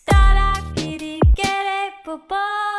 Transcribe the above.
porò popo